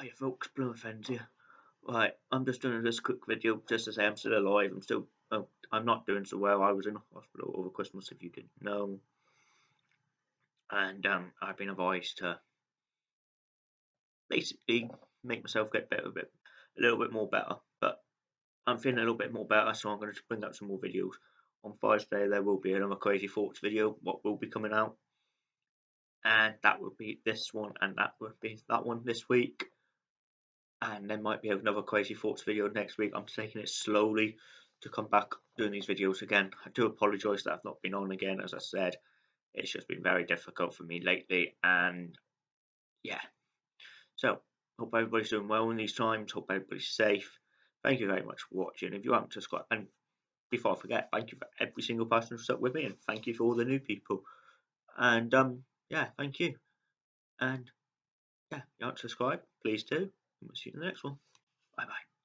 Hey folks, Ends here. Right, I'm just doing this quick video just to say I'm still alive. I'm still, oh, I'm not doing so well. I was in hospital over Christmas, if you didn't know, and um, I've been advised to basically make myself get better a bit, a little bit more better. But I'm feeling a little bit more better, so I'm going to bring up some more videos. On Thursday there will be another Crazy Thoughts video. What will be coming out, and that will be this one, and that will be that one this week and there might be another crazy thoughts video next week. I'm taking it slowly to come back doing these videos again. I do apologize that i've not been on again as i said. It's just been very difficult for me lately and yeah. So hope everybody's doing well in these times. Hope everybody's safe. Thank you very much for watching. If you haven't subscribed and before i forget thank you for every single person who's stuck with me and thank you for all the new people. And um yeah thank you. And yeah, you aren't subscribed, please do. And we'll see you in the next one. Bye bye.